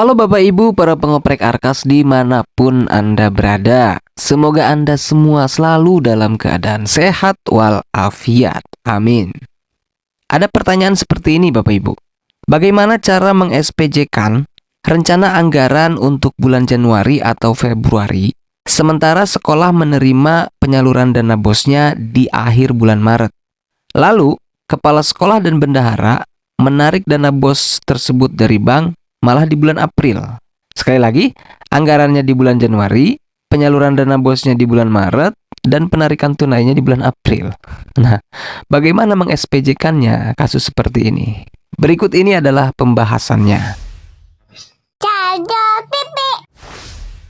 Halo Bapak Ibu para pengoprek Arkas di mana pun Anda berada. Semoga Anda semua selalu dalam keadaan sehat walafiat. Amin. Ada pertanyaan seperti ini Bapak Ibu. Bagaimana cara meng-SPJ-kan rencana anggaran untuk bulan Januari atau Februari Sementara sekolah menerima penyaluran dana bosnya di akhir bulan Maret? Lalu, kepala sekolah dan bendahara menarik dana bos tersebut dari bank malah di bulan April. Sekali lagi, anggarannya di bulan Januari, penyaluran dana bosnya di bulan Maret, dan penarikan tunainya di bulan April. Nah, bagaimana meng-SPJ-kannya kasus seperti ini? Berikut ini adalah pembahasannya.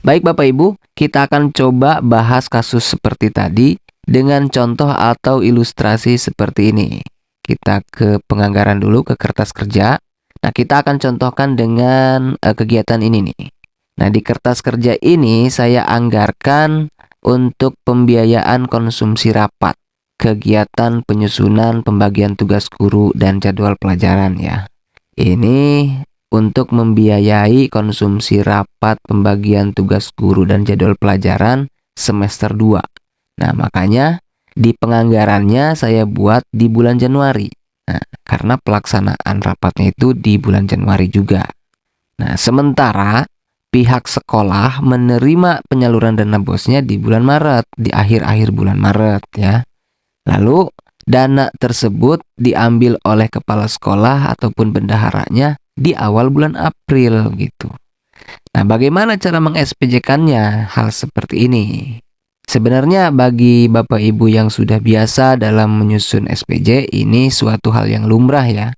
Baik Bapak Ibu, kita akan coba bahas kasus seperti tadi dengan contoh atau ilustrasi seperti ini. Kita ke penganggaran dulu, ke kertas kerja. Nah, kita akan contohkan dengan uh, kegiatan ini nih. Nah, di kertas kerja ini saya anggarkan untuk pembiayaan konsumsi rapat, kegiatan penyusunan pembagian tugas guru dan jadwal pelajaran ya. Ini untuk membiayai konsumsi rapat pembagian tugas guru dan jadwal pelajaran semester 2. Nah, makanya di penganggarannya saya buat di bulan Januari. Nah, karena pelaksanaan rapatnya itu di bulan Januari juga. Nah, sementara pihak sekolah menerima penyaluran dana bosnya di bulan Maret, di akhir-akhir bulan Maret ya. Lalu dana tersebut diambil oleh kepala sekolah ataupun bendaharanya di awal bulan April gitu. Nah, bagaimana cara meng-SPJ-kannya hal seperti ini? Sebenarnya bagi Bapak Ibu yang sudah biasa dalam menyusun SPJ ini suatu hal yang lumrah ya.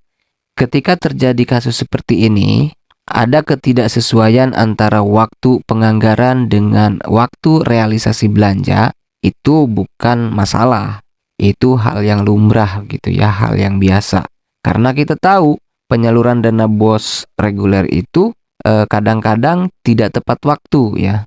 Ketika terjadi kasus seperti ini, ada ketidaksesuaian antara waktu penganggaran dengan waktu realisasi belanja, itu bukan masalah. Itu hal yang lumrah gitu ya, hal yang biasa. Karena kita tahu penyaluran dana bos reguler itu eh, kadang-kadang eh, tidak tepat waktu ya.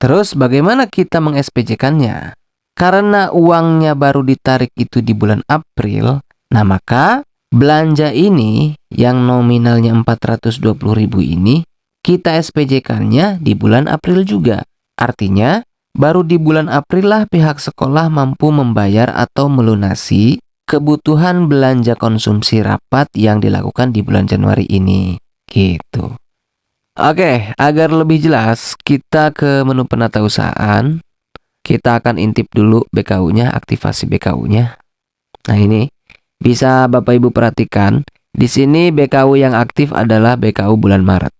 Terus bagaimana kita meng-SPJ-kannya? Karena uangnya baru ditarik itu di bulan April, nah maka belanja ini yang nominalnya 420.000 ini kita SPJ-kannya di bulan April juga. Artinya, baru di bulan April lah pihak sekolah mampu membayar atau melunasi kebutuhan belanja konsumsi rapat yang dilakukan di bulan Januari ini. Gitu. Oke, agar lebih jelas, kita ke menu penata usahaan. Kita akan intip dulu BKU-nya, aktivasi BKU-nya. Nah, ini bisa Bapak Ibu perhatikan, di sini BKU yang aktif adalah BKU bulan Maret.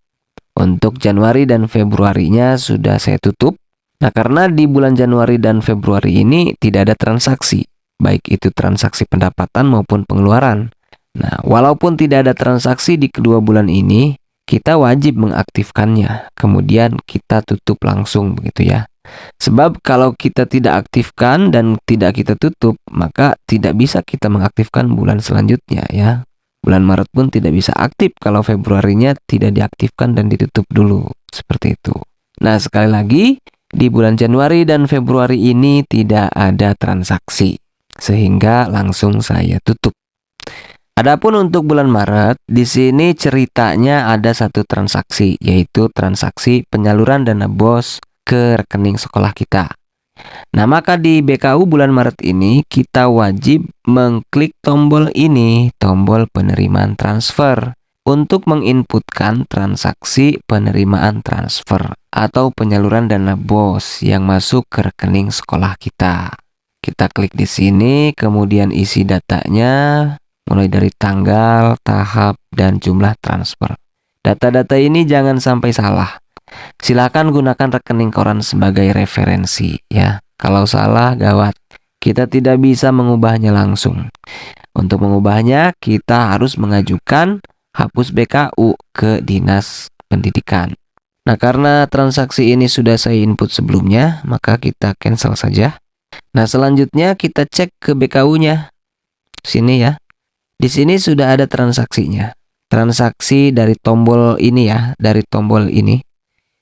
Untuk Januari dan Februarinya sudah saya tutup. Nah, karena di bulan Januari dan Februari ini tidak ada transaksi, baik itu transaksi pendapatan maupun pengeluaran. Nah, walaupun tidak ada transaksi di kedua bulan ini, kita wajib mengaktifkannya. Kemudian kita tutup langsung begitu ya. Sebab kalau kita tidak aktifkan dan tidak kita tutup, maka tidak bisa kita mengaktifkan bulan selanjutnya ya. Bulan Maret pun tidak bisa aktif kalau Februarinya tidak diaktifkan dan ditutup dulu. Seperti itu. Nah, sekali lagi, di bulan Januari dan Februari ini tidak ada transaksi. Sehingga langsung saya tutup. Adapun untuk bulan Maret, di sini ceritanya ada satu transaksi, yaitu transaksi penyaluran dana BOS ke rekening sekolah kita. Nah, maka di BKU bulan Maret ini kita wajib mengklik tombol ini, tombol penerimaan transfer untuk menginputkan transaksi penerimaan transfer atau penyaluran dana BOS yang masuk ke rekening sekolah kita. Kita klik di sini, kemudian isi datanya, mulai dari tanggal, tahap, dan jumlah transfer. Data-data ini jangan sampai salah. Silakan gunakan rekening koran sebagai referensi ya. Kalau salah gawat. Kita tidak bisa mengubahnya langsung. Untuk mengubahnya kita harus mengajukan hapus BKU ke Dinas Pendidikan. Nah, karena transaksi ini sudah saya input sebelumnya, maka kita cancel saja. Nah, selanjutnya kita cek ke BKU-nya. Sini ya. Di sini sudah ada transaksinya. Transaksi dari tombol ini ya, dari tombol ini.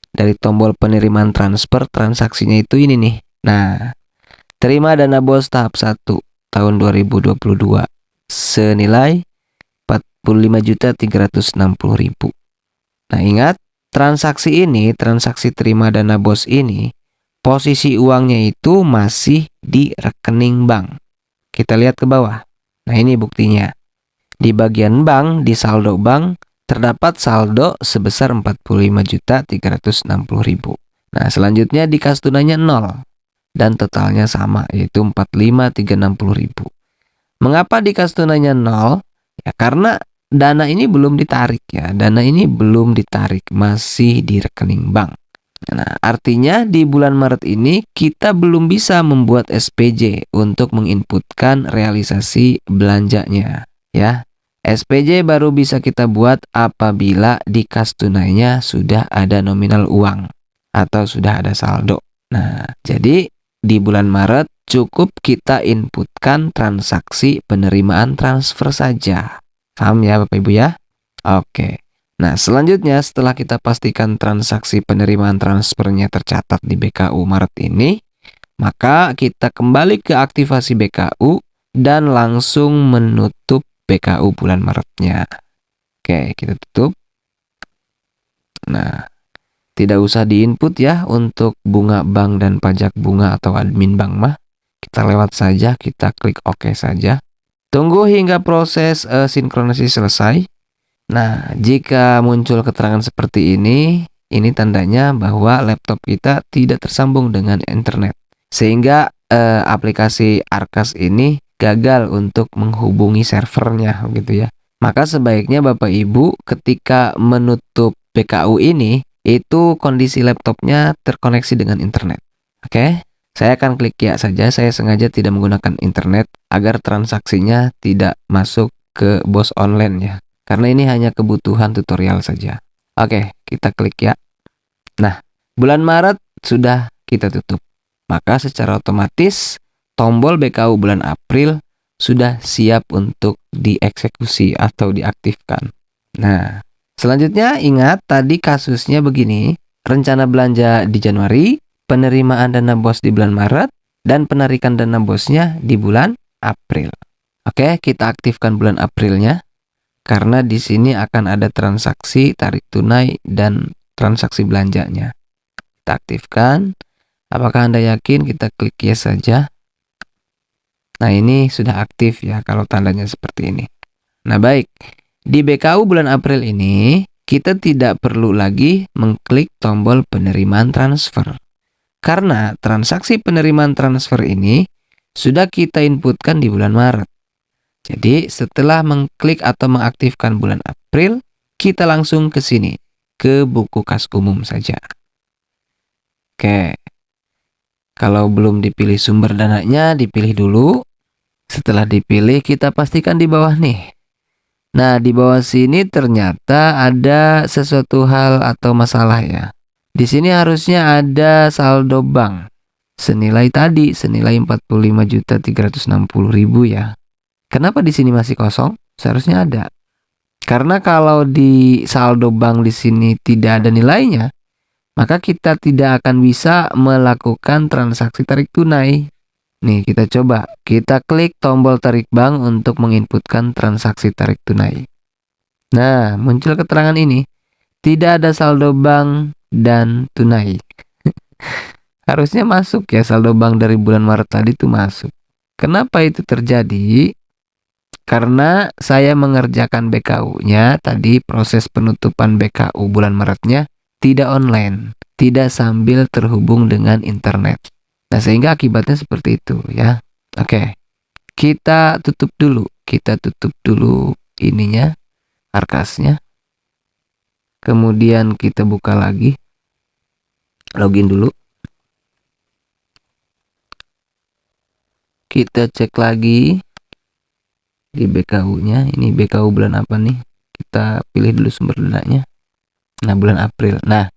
Dari tombol penerimaan transfer, transaksinya itu ini nih. Nah, terima dana bos tahap 1 tahun 2022 senilai 45.360.000. Nah, ingat, transaksi ini, transaksi terima dana bos ini, posisi uangnya itu masih di rekening bank. Kita lihat ke bawah. Nah, ini buktinya. Di bagian bank, di saldo bank, terdapat saldo sebesar 45.360.000. Nah, selanjutnya di kas tunainya 0 dan totalnya sama yaitu 45.360.000. Mengapa di kas tunainya 0? Ya karena dana ini belum ditarik ya. Dana ini belum ditarik, masih di rekening bank. Nah, artinya di bulan Maret ini kita belum bisa membuat SPJ untuk menginputkan realisasi belanjanya, ya. SPJ baru bisa kita buat apabila di kas tunainya sudah ada nominal uang atau sudah ada saldo. Nah, jadi di bulan Maret cukup kita inputkan transaksi penerimaan transfer saja. Paham ya Bapak Ibu ya? Oke. Nah, selanjutnya setelah kita pastikan transaksi penerimaan transfernya tercatat di BKU Maret ini, maka kita kembali ke aktivasi BKU dan langsung menutup BKU bulan Maretnya. Oke, kita tutup. Nah, tidak usah diinput ya untuk bunga bank dan pajak bunga atau admin bank mah. Kita lewat saja, kita klik OK saja. Tunggu hingga proses uh, sinkronisasi selesai. Nah, jika muncul keterangan seperti ini, ini tandanya bahwa laptop kita tidak tersambung dengan internet. Sehingga eh, aplikasi Arkas ini gagal untuk menghubungi servernya gitu ya. Maka sebaiknya Bapak Ibu ketika menutup BKU ini itu kondisi laptopnya terkoneksi dengan internet. Oke, saya akan klik ya saja. Saya sengaja tidak menggunakan internet agar transaksinya tidak masuk ke bos online ya. Karena ini hanya kebutuhan tutorial saja. Oke, kita klik ya. Nah, bulan Maret sudah kita tutup. Maka secara otomatis tombol BKU bulan April sudah siap untuk dieksekusi atau diaktifkan. Nah, selanjutnya ingat tadi kasusnya begini. Rencana belanja di Januari, penerimaan dana bos di bulan Maret, dan penarikan dana bosnya di bulan April. Oke, kita aktifkan bulan Aprilnya karena di sini akan ada transaksi tarik tunai dan transaksi belanjanya. Kita aktifkan. Apakah Anda yakin? Kita klik yes saja. Nah, ini sudah aktif ya kalau tandanya seperti ini. Nah, baik. Di BKU bulan April ini, kita tidak perlu lagi mengklik tombol penerimaan transfer. Karena transaksi penerimaan transfer ini sudah kita inputkan di bulan Maret. Jadi setelah mengklik atau mengaktifkan bulan April, kita langsung ke sini, ke buku kas umum saja. Oke, kalau belum dipilih sumber dananya, dipilih dulu. Setelah dipilih, kita pastikan di bawah nih. Nah, di bawah sini ternyata ada sesuatu hal atau masalah ya. Di sini harusnya ada saldo bank senilai tadi, senilai 45.360.000 ya. Kenapa di sini masih kosong? Seharusnya ada. Karena kalau di saldo bank di sini tidak ada nilainya, maka kita tidak akan bisa melakukan transaksi tarik tunai. Nih, kita coba. Kita klik tombol tarik bank untuk menginputkan transaksi tarik tunai. Nah, muncul keterangan ini. Tidak ada saldo bank dan tunai. Harusnya masuk ya saldo bank dari bulan Maret tadi itu masuk. Kenapa itu terjadi? Karena saya mengerjakan BKU-nya tadi proses penutupan BKU bulan Maretnya tidak online, tidak sambil terhubung dengan internet. Nah, sehingga akibatnya seperti itu ya. Oke. Kita tutup dulu. Kita tutup dulu ininya, arkasnya. Kemudian kita buka lagi. Login dulu. Kita cek lagi di BKU-nya. Ini BKU bulan apa nih? Kita pilih dulu sumber dananya. Nah, bulan April. Nah,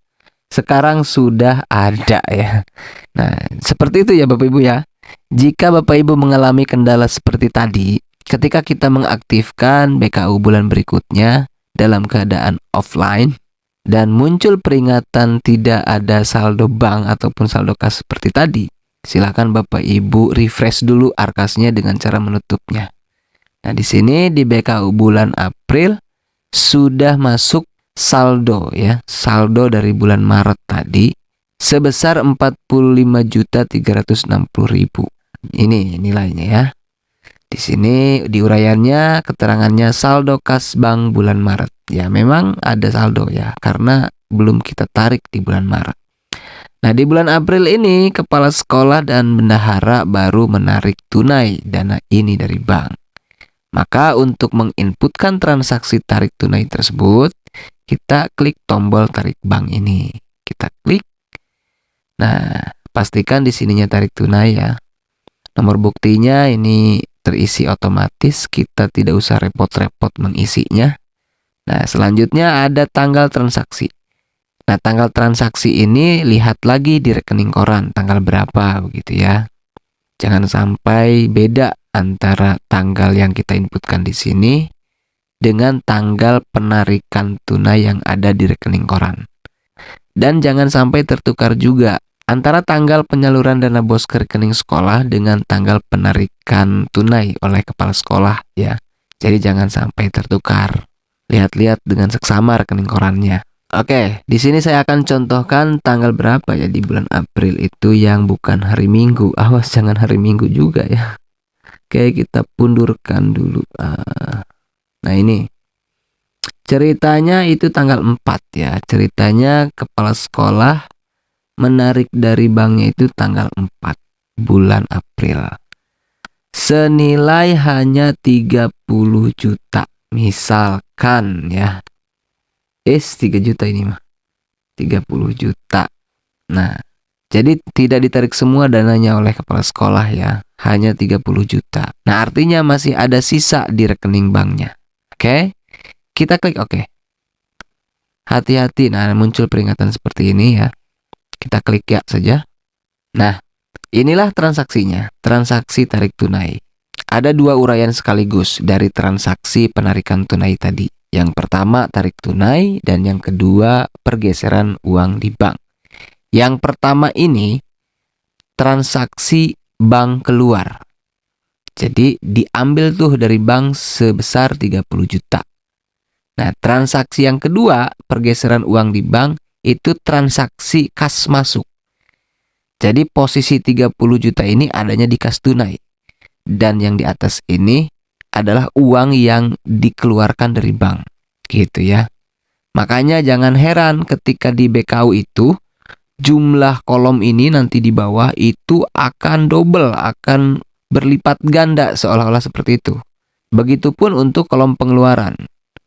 sekarang sudah ada ya. Nah, seperti itu ya Bapak Ibu ya. Jika Bapak Ibu mengalami kendala seperti tadi, ketika kita mengaktifkan BKU bulan berikutnya dalam keadaan offline dan muncul peringatan tidak ada saldo bank ataupun saldo kas seperti tadi, silakan Bapak Ibu refresh dulu arkasnya dengan cara menutupnya. Nah, di sini di BKU bulan April sudah masuk saldo ya, saldo dari bulan Maret tadi sebesar 45.360.000. Ini nilainya ya. Di sini diuraiannya keterangannya saldo kas bank bulan Maret. Ya, memang ada saldo ya karena belum kita tarik di bulan Maret. Nah, di bulan April ini kepala sekolah dan bendahara baru menarik tunai dana ini dari bank. Maka untuk menginputkan transaksi tarik tunai tersebut, kita klik tombol tarik bank ini. Kita klik. Nah, pastikan di sininya tarik tunai ya. Nomor buktinya ini terisi otomatis, kita tidak usah repot-repot mengisinya. Nah, selanjutnya ada tanggal transaksi. Nah, tanggal transaksi ini lihat lagi di rekening koran, tanggal berapa begitu ya. Jangan sampai beda antara tanggal yang kita inputkan di sini dengan tanggal penarikan tunai yang ada di rekening koran. Dan jangan sampai tertukar juga antara tanggal penyaluran dana bos ke rekening sekolah dengan tanggal penarikan tunai oleh kepala sekolah ya. Jadi jangan sampai tertukar. Lihat-lihat dengan seksama rekening korannya. Oke, di sini saya akan contohkan tanggal berapa ya di bulan April itu yang bukan hari Minggu. Awas jangan hari Minggu juga ya. Oke, kita pundurkan dulu. Ah, nah, ini. Ceritanya itu tanggal 4 ya. Ceritanya kepala sekolah menarik dari banknya itu tanggal 4 bulan April. Senilai hanya 30 juta. Misalkan ya. Es 3 juta ini mah. 30 juta. Nah, jadi tidak ditarik semua dananya oleh kepala sekolah ya. Hanya 30 juta. Nah, artinya masih ada sisa di rekening banknya. Oke. Kita klik oke. Hati-hati. Nah, muncul peringatan seperti ini ya. Kita klik ya saja. Nah, inilah transaksinya, transaksi tarik tunai. Ada dua uraian sekaligus dari transaksi penarikan tunai tadi. Yang pertama tarik tunai dan yang kedua pergeseran uang di bank. Yang pertama ini transaksi bank keluar. Jadi diambil tuh dari bank sebesar 30 juta. Nah, transaksi yang kedua, pergeseran uang di bank itu transaksi kas masuk. Jadi posisi 30 juta ini adanya di kas tunai. Dan yang di atas ini adalah uang yang dikeluarkan dari bank. Gitu ya. Makanya jangan heran ketika di BKU itu jumlah kolom ini nanti di bawah itu akan double, akan berlipat ganda seolah-olah seperti itu. Begitupun untuk kolom pengeluaran.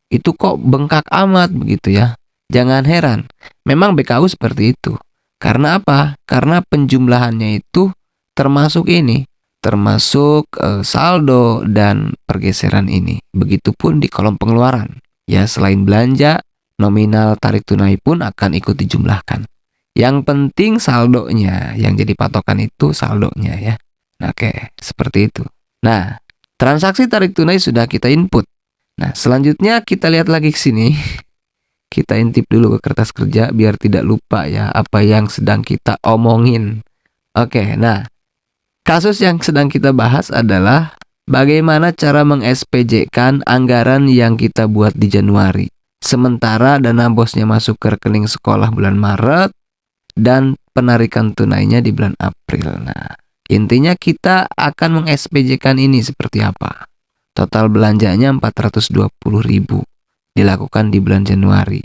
Itu kok bengkak amat begitu ya. Jangan heran, memang BKU seperti itu. Karena apa? Karena penjumlahannya itu termasuk ini, termasuk e, saldo dan pergeseran ini. Begitupun di kolom pengeluaran. Ya, selain belanja, nominal tarik tunai pun akan ikut dijumlahkan. Yang penting saldonya, yang jadi patokan itu saldonya ya. Oke, seperti itu. Nah, transaksi tarik tunai sudah kita input. Nah, selanjutnya kita lihat lagi ke sini. kita intip dulu ke kertas kerja biar tidak lupa ya apa yang sedang kita omongin. Oke, nah kasus yang sedang kita bahas adalah bagaimana cara meng-SPJ-kan anggaran yang kita buat di Januari. Sementara dana bosnya masuk ke rekening sekolah bulan Maret dan penarikan tunainya di bulan April. Nah, intinya kita akan meng-SPJ-kan ini seperti apa? Total belanjanya 420.000 dilakukan di bulan Januari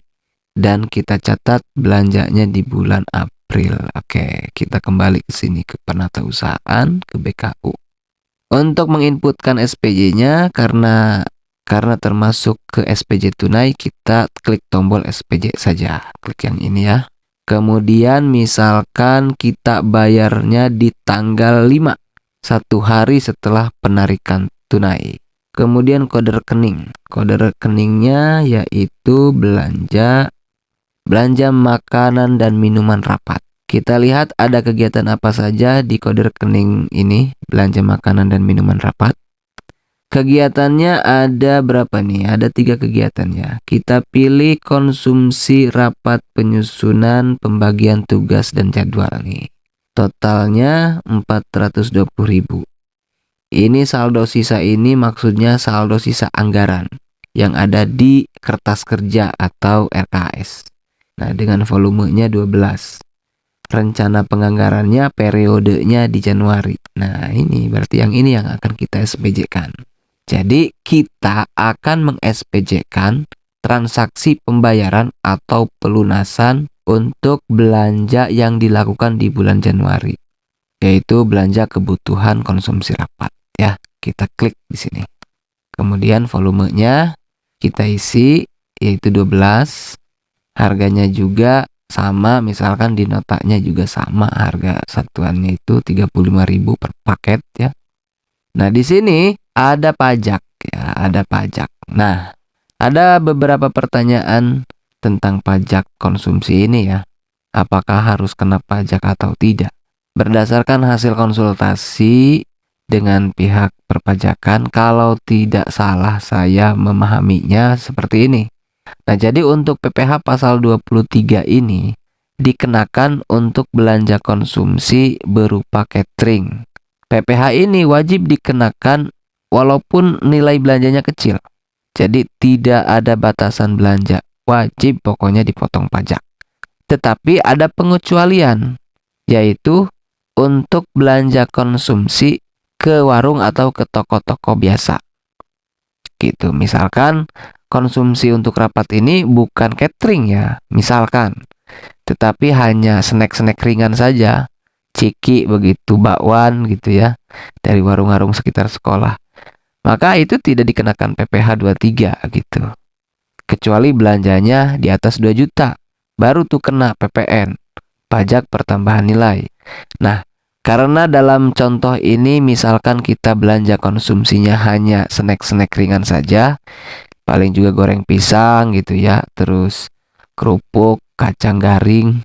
dan kita catat belanjanya di bulan April. Oke, kita kembali ke sini ke penata usahaan ke BKU. Untuk menginputkan SPJ-nya karena karena termasuk ke SPJ tunai kita klik tombol SPJ saja. Klik yang ini ya. Kemudian misalkan kita bayarnya di tanggal 5 satu hari setelah penarikan tunai. Kemudian kode rekening. Kode rekeningnya yaitu belanja belanja makanan dan minuman rapat. Kita lihat ada kegiatan apa saja di kode rekening ini, belanja makanan dan minuman rapat. Kegiatannya ada berapa nih? Ada tiga kegiatan ya. Kita pilih konsumsi rapat penyusunan pembagian tugas dan jadwal nih. Totalnya 420.000. Ini saldo sisa ini maksudnya saldo sisa anggaran. yang ada di kertas kerja atau RKS. Nah, dengan volumenya 12. Rencana penganggarannya periodenya di Januari. Nah, ini berarti yang ini yang akan kita SPJ-kan. Jadi, kita akan meng-SPJ-kan transaksi pembayaran atau pelunasan untuk belanja yang dilakukan di bulan Januari, yaitu belanja kebutuhan konsumsi rapat ya. Kita klik di sini. Kemudian volumenya kita isi yaitu 12. Harganya juga sama, misalkan di notanya juga sama harga satuannya itu 35.000 per paket ya. Nah, di sini ada pajak ya, ada pajak. Nah, ada beberapa pertanyaan tentang pajak konsumsi ini ya. Apakah harus kena pajak atau tidak? Berdasarkan hasil konsultasi dengan pihak perpajakan, kalau tidak salah saya memahaminya seperti ini. Nah, jadi untuk PPh pasal 23 ini dikenakan untuk belanja konsumsi berupa catering. PPh ini wajib dikenakan walaupun nilai belanjanya kecil. Jadi tidak ada batasan belanja, wajib pokoknya dipotong pajak. Tetapi ada pengecualian, yaitu untuk belanja konsumsi ke warung atau ke toko-toko biasa. Gitu, misalkan konsumsi untuk rapat ini bukan catering ya, misalkan. Tetapi hanya snack-snack ringan saja, ciki begitu, bakwan gitu ya, dari warung-warung sekitar sekolah maka itu tidak dikenakan PPh 23 gitu. Kecuali belanjanya di atas 2 juta, baru tuh kena PPN, pajak pertambahan nilai. Nah, karena dalam contoh ini misalkan kita belanja konsumsinya hanya snack-snack ringan saja, paling juga goreng pisang gitu ya, terus kerupuk, kacang garing,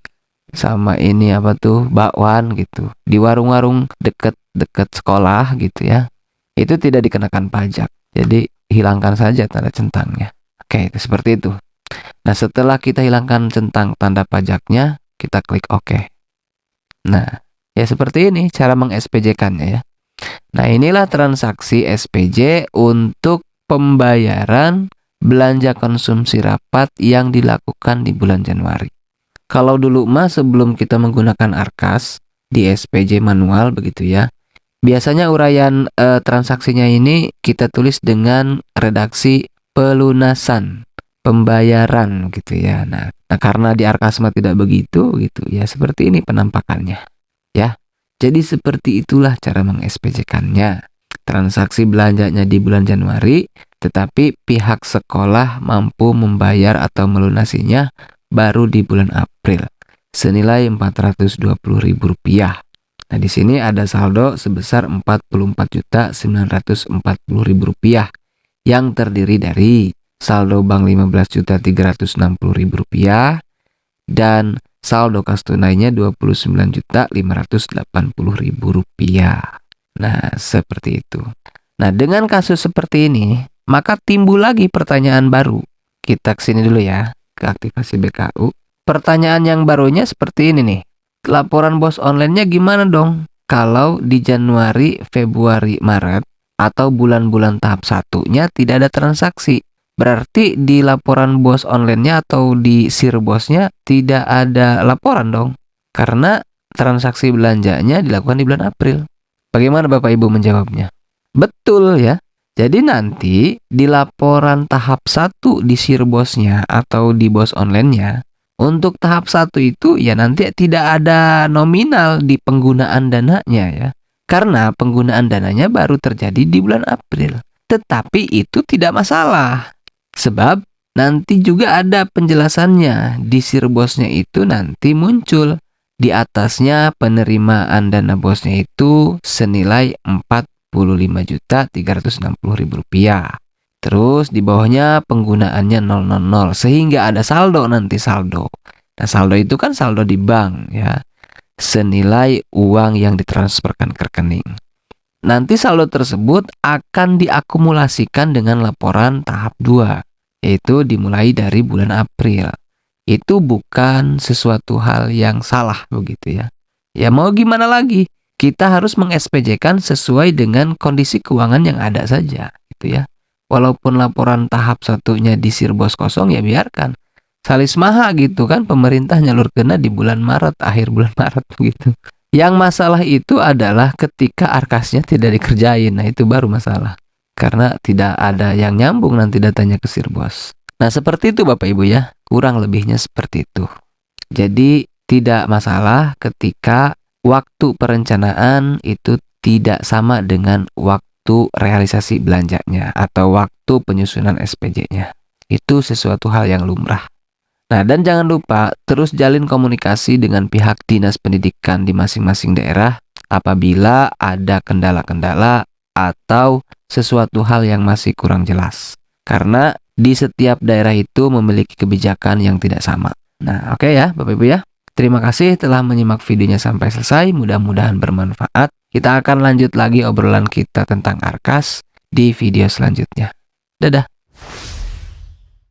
sama ini apa tuh bakwan gitu di warung-warung deket-deket sekolah gitu ya itu tidak dikenakan pajak. Jadi hilangkan saja tanda centangnya. Oke, itu seperti itu. Nah, setelah kita hilangkan centang tanda pajaknya, kita klik OK. Nah, ya seperti ini cara meng-SPJ-kannya ya. Nah, inilah transaksi SPJ untuk pembayaran belanja konsumsi rapat yang dilakukan di bulan Januari. Kalau dulu mah sebelum kita menggunakan Arkas di SPJ manual begitu ya, Biasanya uraian e, transaksinya ini kita tulis dengan redaksi pelunasan, pembayaran gitu ya. Nah, nah karena di Arkasma tidak begitu gitu ya, seperti ini penampakannya. Ya. Jadi seperti itulah cara meng-SPJ-kannya. Transaksi belanjanya di bulan Januari, tetapi pihak sekolah mampu membayar atau melunasinya baru di bulan April senilai Rp420.000. Nah, di sini ada saldo sebesar Rp44.940.000 yang terdiri dari saldo bank Rp15.360.000 dan saldo kas tunainya Rp29.580.000. Nah, seperti itu. Nah, dengan kasus seperti ini, maka timbul lagi pertanyaan baru. Kita ke sini dulu ya, ke aktivasi BKU. Pertanyaan yang barunya seperti ini nih laporan bos online-nya gimana dong? Kalau di Januari, Februari, Maret atau bulan-bulan tahap satunya tidak ada transaksi. Berarti di laporan bos online-nya atau di sir bosnya tidak ada laporan dong. Karena transaksi belanjanya dilakukan di bulan April. Bagaimana Bapak Ibu menjawabnya? Betul ya. Jadi nanti di laporan tahap satu di sir bosnya atau di bos online-nya untuk tahap satu itu ya nanti tidak ada nominal di penggunaan dananya ya. Karena penggunaan dananya baru terjadi di bulan April. Tetapi itu tidak masalah. Sebab nanti juga ada penjelasannya. Di sirbosnya itu nanti muncul. Di atasnya penerimaan dana bosnya itu senilai Rp45.360.000. Terus di bawahnya penggunaannya 000 sehingga ada saldo nanti saldo. Nah, saldo itu kan saldo di bank ya. Senilai uang yang ditransferkan ke rekening. Nanti saldo tersebut akan diakumulasikan dengan laporan tahap 2, yaitu dimulai dari bulan April. Itu bukan sesuatu hal yang salah begitu ya. Ya mau gimana lagi? Kita harus meng-SPJ-kan sesuai dengan kondisi keuangan yang ada saja gitu ya. Walaupun laporan tahap satunya di Sirbos kosong ya biarkan. Salis maha gitu kan pemerintah nyalur kena di bulan Maret, akhir bulan Maret gitu. Yang masalah itu adalah ketika arkasnya tidak dikerjain. Nah, itu baru masalah. Karena tidak ada yang nyambung nanti datanya ke Sirbos. Nah, seperti itu Bapak Ibu ya. Kurang lebihnya seperti itu. Jadi, tidak masalah ketika waktu perencanaan itu tidak sama dengan waktu realisasi belanjanya atau waktu penyusunan SPJ-nya. Itu sesuatu hal yang lumrah. Nah, dan jangan lupa terus jalin komunikasi dengan pihak dinas pendidikan di masing-masing daerah apabila ada kendala-kendala atau sesuatu hal yang masih kurang jelas. Karena di setiap daerah itu memiliki kebijakan yang tidak sama. Nah, oke okay ya Bapak Ibu ya. Terima kasih telah menyimak videonya sampai selesai. Mudah-mudahan bermanfaat. Kita akan lanjut lagi obrolan kita tentang Arkas di video selanjutnya. Dadah.